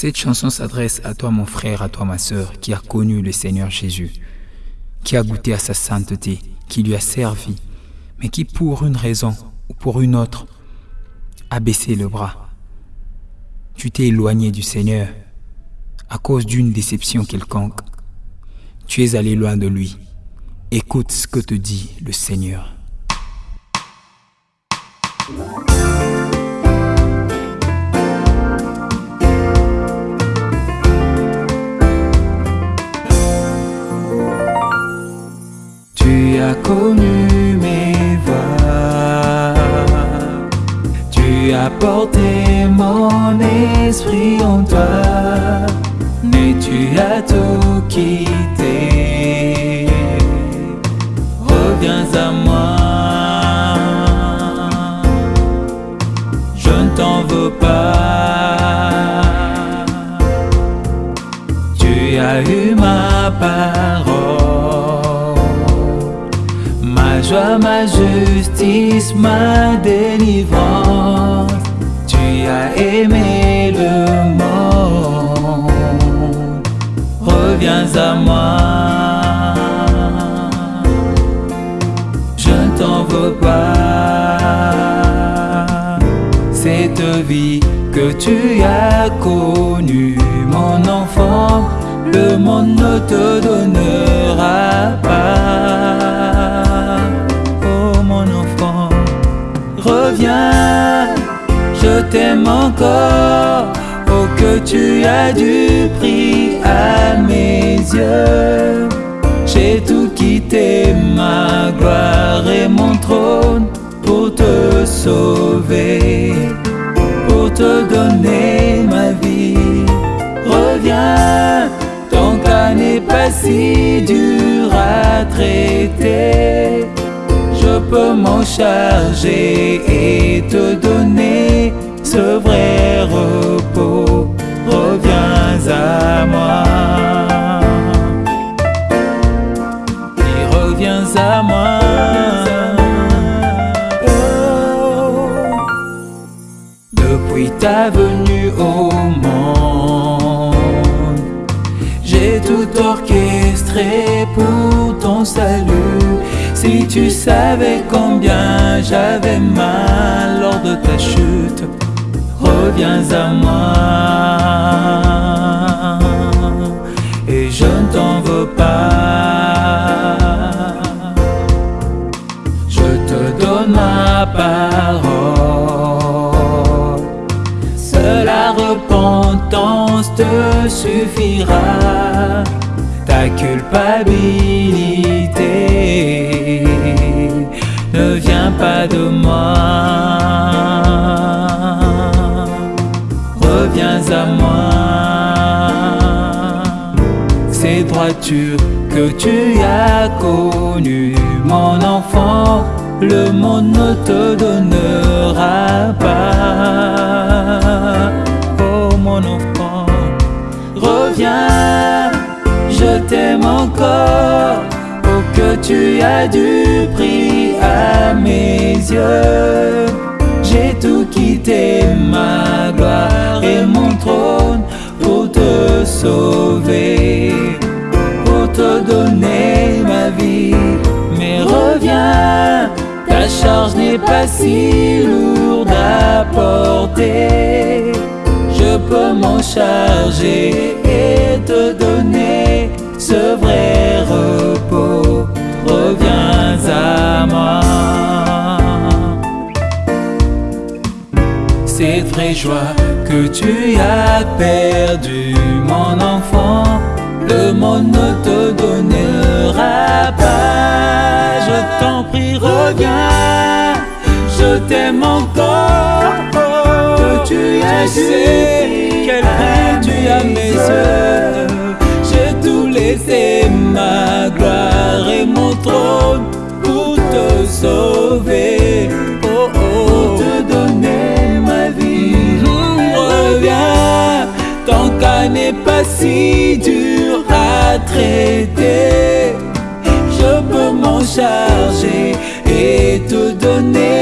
Cette chanson s'adresse à toi mon frère, à toi ma sœur, qui a connu le Seigneur Jésus, qui a goûté à sa sainteté, qui lui a servi, mais qui pour une raison ou pour une autre a baissé le bras. Tu t'es éloigné du Seigneur à cause d'une déception quelconque. Tu es allé loin de lui. Écoute ce que te dit le Seigneur. Porté mon esprit en toi, mais tu as tout quitté. Reviens à moi, je ne t'en veux pas. Tu as eu ma parole, ma joie, ma justice, ma délivrance. As aimé le monde, reviens à moi. Je ne t'en veux pas. Cette vie que tu as connue, mon enfant, le monde ne te donnera t'aime encore. Oh que tu as du prix à mes yeux. J'ai tout quitté, ma gloire et mon trône pour te sauver, pour te donner ma vie. Reviens, ton cas n'est pas si dur à traiter. Je peux m'en charger et te donner ce vrai repos. Reviens à moi. Et reviens à moi. Oh. Depuis ta venue au monde, j'ai tout orchestré pour ton salut. Si tu savais combien j'avais mal lors de ta chute, reviens à moi. Et je ne t'en veux pas. Je te donne ma parole. Seule la repentance te suffira. Ta culpabilité ne vient pas de moi. Que tu as connues, mon enfant, le monde ne te donnera pas. Oh mon enfant, reviens, je t'aime encore. Oh que tu as du prix à mes yeux. J'ai tout quitté, ma gloire et mon trône pour te sauver, si lourde à porter. Je peux m'en charger et te donner ce vrai repos. Reviens à moi. Cette vraie joie que tu as perdue, mon enfant, le monde te donnera t'aime encore. Que tu as su quel prix tu as mes yeux. J'ai tout laissé, ma gloire et mon trône pour te sauver. Oh, oh. Pour te donner ma vie. Reviens, ton cas n'est pas si dur à traiter. Je peux m'en charger et te donner